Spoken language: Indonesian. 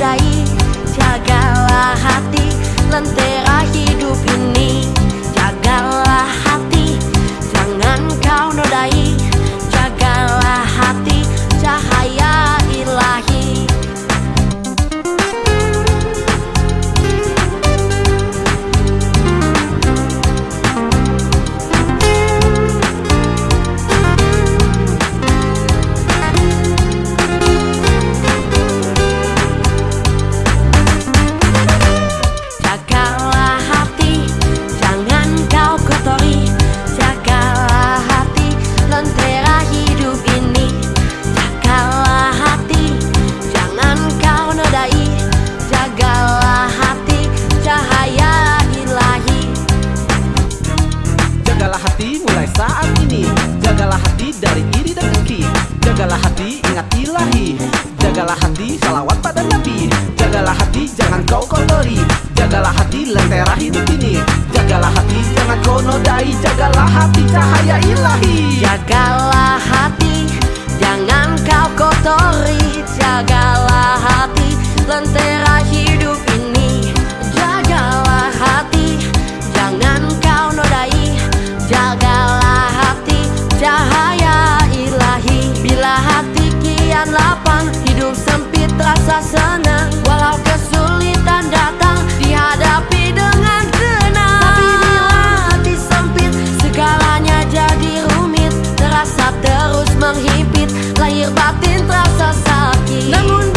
Jagalah hati Lentera hidup ini Jagalah hati dari iri dan dengki. Jagalah hati ingat ilahi. Jagalah hati salawat pada nabi. Jagalah hati jangan kau kotori. Jagalah hati lentera hidup ini. Jagalah hati jangan kau nodai. Jagalah hati cahaya ilahi. Jagalah hati, jangan kau kotori. Jagalah hati, lentera hidup ini. Jagalah hati, jangan kau nodai. Jagalah lahir batin terasa sakit